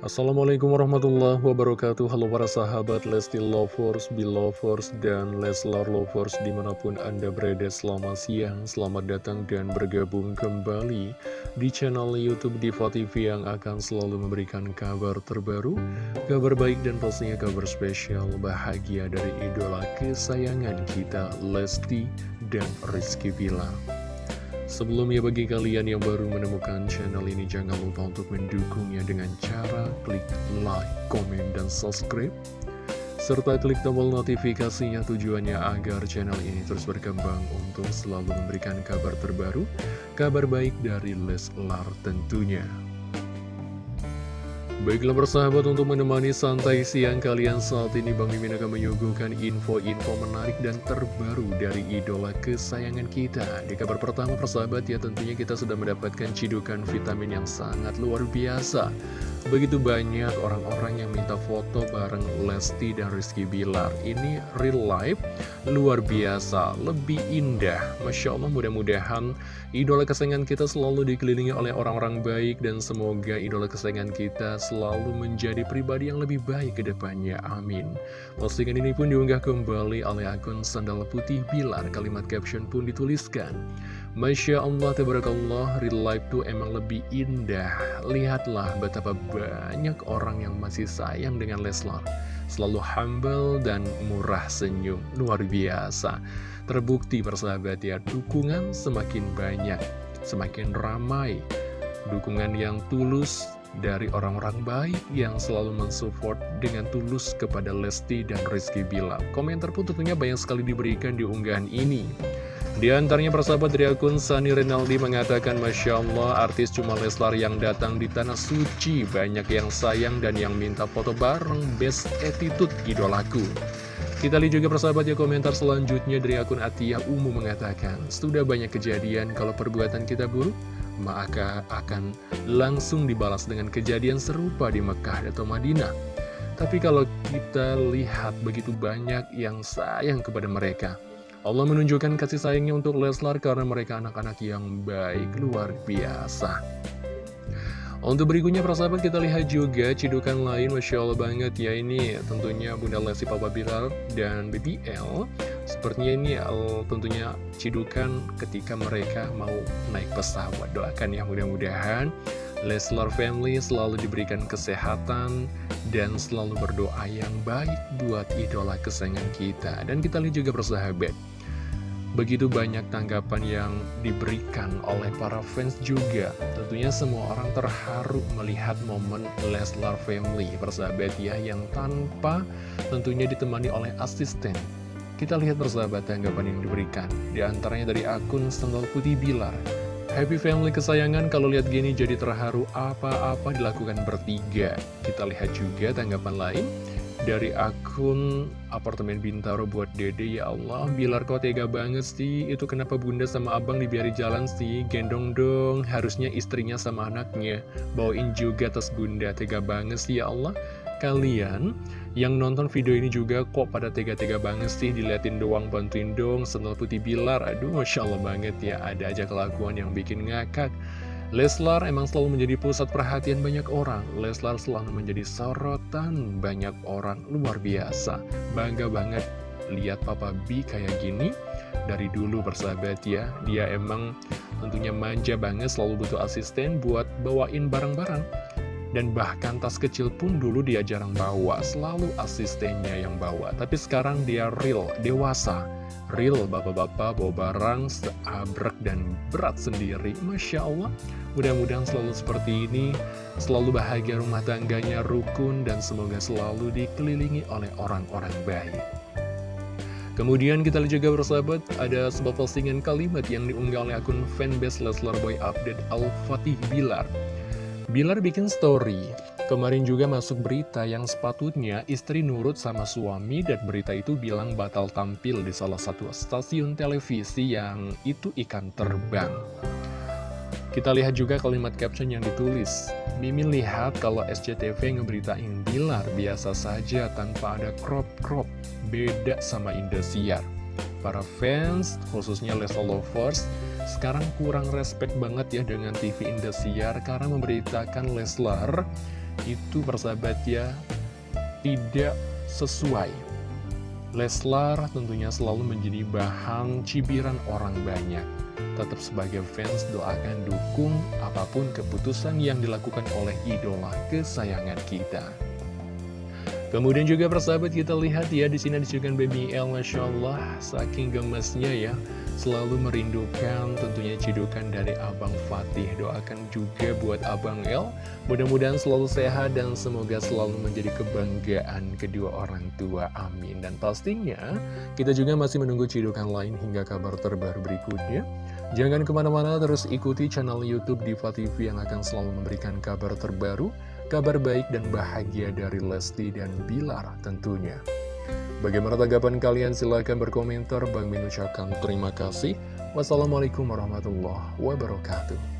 Assalamualaikum warahmatullahi wabarakatuh. Halo para sahabat Lesti Lovers, Belovers, dan Leslar Lovers di mana pun Anda berada. Selamat siang, selamat datang dan bergabung kembali di channel Youtube Diva TV yang akan selalu memberikan kabar terbaru Kabar baik dan pastinya kabar spesial bahagia dari idola kesayangan kita Lesti dan Rizky Bilar Sebelumnya bagi kalian yang baru menemukan channel ini jangan lupa untuk mendukungnya dengan cara klik like, komen, dan subscribe serta klik tombol notifikasinya tujuannya agar channel ini terus berkembang untuk selalu memberikan kabar terbaru, kabar baik dari Leslar tentunya. Baiklah persahabat untuk menemani santai siang kalian saat ini Bang Mimin akan menyuguhkan info-info menarik dan terbaru dari idola kesayangan kita. Di kabar pertama persahabat ya tentunya kita sudah mendapatkan cidukan vitamin yang sangat luar biasa. Begitu banyak orang-orang yang minta foto bareng Lesti dan Rizky Bilar. Ini real life, luar biasa, lebih indah. Masya Allah mudah-mudahan idola kesayangan kita selalu dikelilingi oleh orang-orang baik Dan semoga idola kesayangan kita selalu menjadi pribadi yang lebih baik ke depannya Amin Postingan ini pun diunggah kembali oleh akun Sandal Putih Bilar Kalimat caption pun dituliskan Masya Allah, Tabarakallah, real life tuh emang lebih indah. Lihatlah betapa banyak orang yang masih sayang dengan Leslar. Selalu humble dan murah senyum, luar biasa. Terbukti persahabat ya, dukungan semakin banyak, semakin ramai. Dukungan yang tulus dari orang-orang baik yang selalu mensupport dengan tulus kepada Lesti dan Rizky Bilar. Komentar pun tentunya banyak sekali diberikan di unggahan ini. Di antaranya persahabat dari akun Sani Renaldi mengatakan Masya Allah artis cuma Leslar yang datang di tanah suci Banyak yang sayang dan yang minta foto bareng best attitude idolaku Kita lihat juga persahabat ya komentar selanjutnya dari akun Atiyah Umu mengatakan Sudah banyak kejadian kalau perbuatan kita buruk Maka akan langsung dibalas dengan kejadian serupa di Mekah atau Madinah Tapi kalau kita lihat begitu banyak yang sayang kepada mereka Allah menunjukkan kasih sayangnya untuk Leslar karena mereka anak-anak yang baik, luar biasa. Untuk berikutnya persahabat kita lihat juga cidukan lain Masya Allah banget ya ini tentunya Bunda Lesti Papa Bilar dan BBL Sepertinya ini uh, tentunya cidukan ketika mereka mau naik pesawat Doakan ya mudah-mudahan Leslar Family selalu diberikan kesehatan dan selalu berdoa yang baik buat idola kesayangan kita. Dan kita lihat juga persahabat Begitu banyak tanggapan yang diberikan oleh para fans juga. Tentunya semua orang terharu melihat momen Leslar Family Persahabat ya yang tanpa tentunya ditemani oleh asisten Kita lihat persahabat tanggapan yang diberikan. Di antaranya dari akun Sendal Putih Bilar Happy family kesayangan kalau lihat gini jadi terharu apa-apa dilakukan bertiga. Kita lihat juga tanggapan lain dari akun apartemen Bintaro buat dede. Ya Allah Bilar kok tega banget sih. Itu kenapa bunda sama abang dibiari jalan sih? Gendong dong. Harusnya istrinya sama anaknya. Bawain juga tas bunda. Tega banget sih ya Allah kalian yang nonton video ini juga kok pada tega-tega banget sih diliatin doang bantuin dong sendal putih Bilar. Aduh Masya Allah banget ya ada aja kelakuan yang bikin ngakak. Leslar emang selalu menjadi pusat perhatian banyak orang. Leslar selalu menjadi sorotan banyak orang. Luar biasa. Bangga banget lihat Papa B kayak gini Dari dulu persahabat ya. Dia emang tentunya manja banget selalu butuh asisten buat bawain barang-barang dan bahkan tas kecil pun dulu dia jarang bawa, selalu asistennya yang bawa. Tapi sekarang dia real, dewasa. Real bapak-bapak bawa barang seabrek dan berat sendiri. Masya Allah, mudah-mudahan selalu seperti ini. Selalu bahagia rumah tangganya, rukun, dan semoga selalu dikelilingi oleh orang-orang baik. Kemudian kita juga bersahabat, ada sebuah postingan kalimat yang diunggah oleh akun fanbase Leslar Boy Update Al-Fatih Bilar. Bilar bikin story, kemarin juga masuk berita yang sepatutnya istri nurut sama suami dan berita itu bilang batal tampil di salah satu stasiun televisi yang itu ikan terbang. Kita lihat juga kalimat caption yang ditulis. Mimin lihat kalau SCTV ngeberitain Bilar biasa saja tanpa ada crop-crop, beda sama Indosiar. Para fans, khususnya Leslie Lovers, sekarang kurang respect banget ya dengan TV Indosiar karena memberitakan Leslar itu persahabat ya tidak sesuai. Leslar tentunya selalu menjadi bahan cibiran orang banyak. Tetap sebagai fans doakan dukung apa pun keputusan yang dilakukan oleh idola kesayangan kita Kemudian juga persahabat kita lihat ya di sini disebutkan Baby L Masya Allah. Saking gemesnya ya selalu merindukan tentunya cidukan dari Abang Fatih. Doakan juga buat Abang L mudah-mudahan selalu sehat dan semoga selalu menjadi kebanggaan kedua orang tua amin. Dan pastinya kita juga masih menunggu cidukan lain hingga kabar terbaru berikutnya. Jangan ke mana-mana terus ikuti channel Youtube Diva TV yang akan selalu memberikan kabar terbaru kabar baik dan bahagia dari Lesti dan Bilar tentunya. Bagaimana tanggapan kalian? Silahkan berkomentar. Bang Min ucapkan terima kasih. Wassalamualaikum warahmatullahi wabarakatuh.